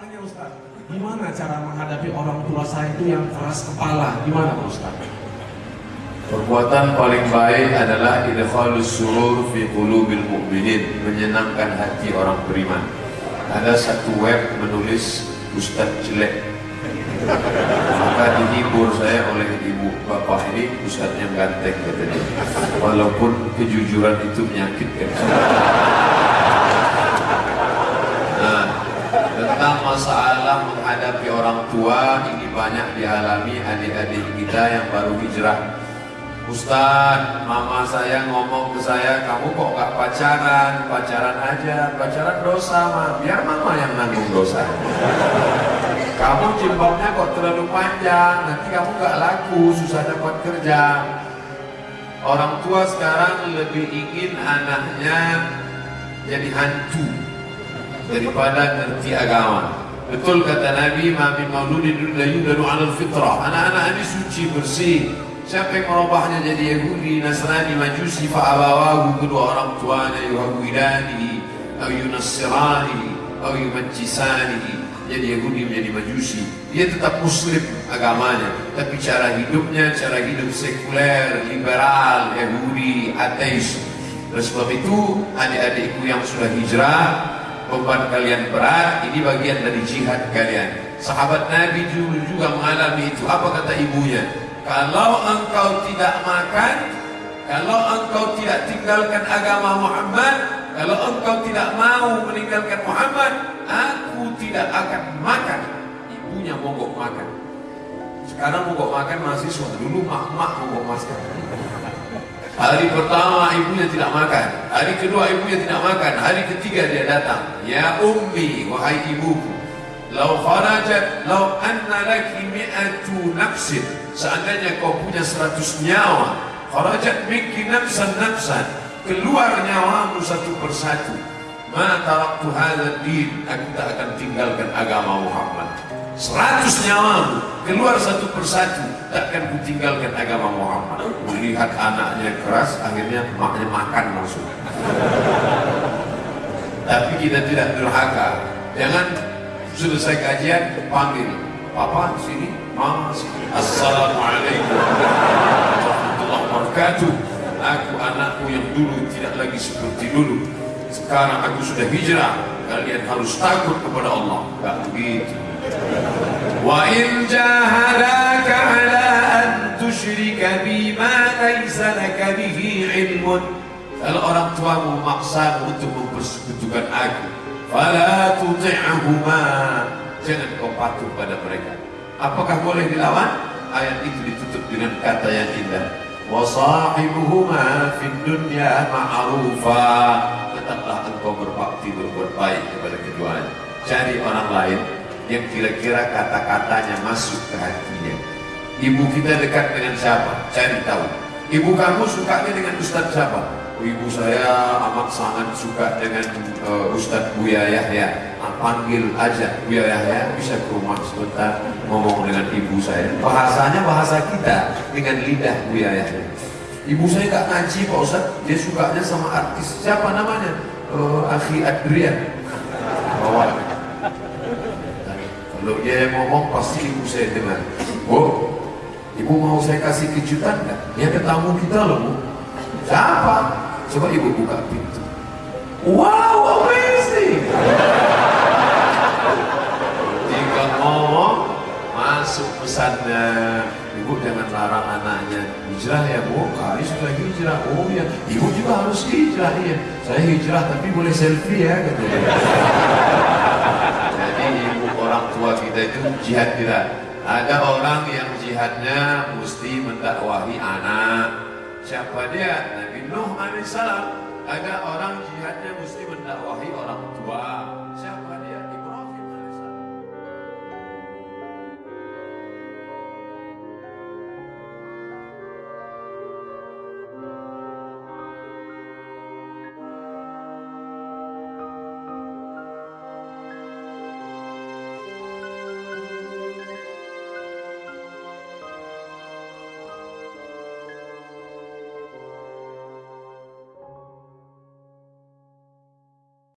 tanya Ustaz, gimana cara menghadapi orang tua saya itu yang keras kepala? Gimana Ustaz? Perbuatan paling baik adalah idkhalus surur fi qulubil mu'minin, menyenangkan hati orang beriman. Ada satu web menulis Ustaz jelek. Maka dihibur saya oleh ibu bapak ini Ustaz yang ganteng katanya. Walaupun kejujuran itu menyakitkan. Masalah menghadapi orang tua ini banyak dialami adik-adik kita yang baru hijrah Ustaz, mama saya ngomong ke saya, kamu kok gak pacaran? Pacaran aja, pacaran dosa mah, biar mama yang nanggung dosa. Kamu jilbabnya kok terlalu panjang, nanti kamu gak laku, susah dapat kerja. Orang tua sekarang lebih ingin anaknya jadi hantu daripada ngerti agama. Betul kata Nabi, "Mami mauludin la 'alal fitrah." Anak-anak ini suci bersih, Siapa yang merubahnya jadi Yahudi, Nasrani, Majusi, fa'abawahu kedua orang tuanya yuhawidanihi, atau yunassiranihi, atau yumajjisanihi. Jadi Yahudi menjadi Majusi. Dia tetap Muslim agamanya, tapi cara hidupnya, cara hidup sekuler, liberal, Yahudi, ateis. Oleh sebab itu, adik-adikku yang sudah hijrah, beban kalian berat, ini bagian dari jihad kalian. Sahabat Nabi dulu juga mengalami itu. Apa kata ibunya? Kalau engkau tidak makan, kalau engkau tidak tinggalkan agama Muhammad, kalau engkau tidak mau meninggalkan Muhammad, aku tidak akan makan. Ibunya mogok makan. Sekarang mogok makan mahasiswa, dulu mak-mak mogok makan. Hari pertama ibunya tidak makan, hari kedua ibunya tidak makan, hari ketiga dia datang. Ya ummi, wahai ibuku, lau kharajat, lau anna laki mi'atu nafsin, seandainya kau punya seratus nyawa kharajat minki nafsan nafsan keluar nyawamu satu persatu ma taraktu hadha din aku tak akan tinggalkan agama Muhammad seratus nyawamu keluar satu persatu tak akan kutinggalkan agama Muhammad. Melihat anaknya keras akhirnya maknya makan langsung. Tapi kita tidak durhaka. Jangan selesai kajian panggil. Papa sini. Mama sini. Assalamualaikum. Wabarakatuh. Aku anakku yang dulu tidak lagi seperti dulu. Sekarang aku sudah hijrah. Kalian harus takut kepada Allah. Tak begitu wa in jahadaka ala an tusyrika bima laysa laka bihi ilmun. Kalau orang tuamu memaksa untuk mempersekutukan aku fala tuti'ahuma jangan kau patuh pada mereka. Apakah boleh dilawan? Ayat itu ditutup dengan kata yang indah. Wa sahibuhuma fid dunya ma'rufa. Tetaplah engkau berbakti berbuat baik kepada keduanya. Cari orang lain yang kira-kira kata-katanya masuk ke hatinya. Ibu kita dekat dengan siapa? Cari tahu. Ibu kamu sukanya dengan ustaz siapa? Ibu saya amat sangat suka dengan uh, Ustadz Buya Yahya panggil aja Buya Yahya bisa ke rumah sebentar ngomong dengan ibu saya. Bahasanya bahasa kita dengan lidah Buya Yahya ibu saya gak ngaji Pak Ustadz dia sukanya sama artis. Siapa namanya? Uh, Akhi Adrian. Bawa kalau dia yang ngomong pasti ibu saya dengar oh ibu mau saya kasih kejutan gak? dia ketemu kita loh bu siapa? Coba ibu buka pintu. Wow, amazing! Tinggal ngomong, masuk pesannya. Ibu jangan larang anaknya hijrah ya bu. Kali sudah hijrah. Oh ya, ibu juga harus hijrah ya. Saya hijrah tapi boleh selfie ya katanya. Orang tua kita itu jihad kita. Ada orang yang jihadnya mesti mendakwahi anak. Siapa dia? Nabi Nuh alaihissalam. Ada orang jihadnya mesti mendakwahi orang tua.